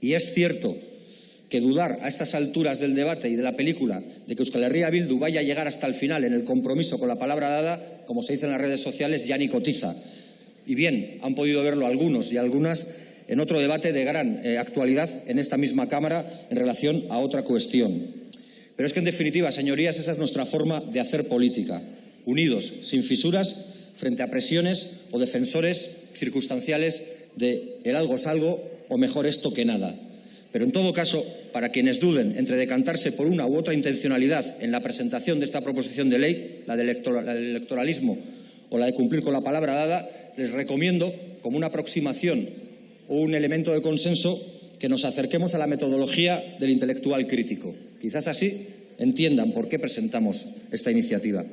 Y es cierto que dudar a estas alturas del debate y de la película de que Euskal Herria Bildu vaya a llegar hasta el final en el compromiso con la palabra dada, como se dice en las redes sociales, ya ni cotiza. Y bien, han podido verlo algunos y algunas en otro debate de gran eh, actualidad en esta misma Cámara en relación a otra cuestión. Pero es que, en definitiva, señorías, esa es nuestra forma de hacer política, unidos, sin fisuras, frente a presiones o defensores circunstanciales de el algo es algo o mejor esto que nada. Pero en todo caso, para quienes duden entre decantarse por una u otra intencionalidad en la presentación de esta proposición de ley, la del electoralismo o la de cumplir con la palabra dada, les recomiendo, como una aproximación o un elemento de consenso, que nos acerquemos a la metodología del intelectual crítico. Quizás así entiendan por qué presentamos esta iniciativa.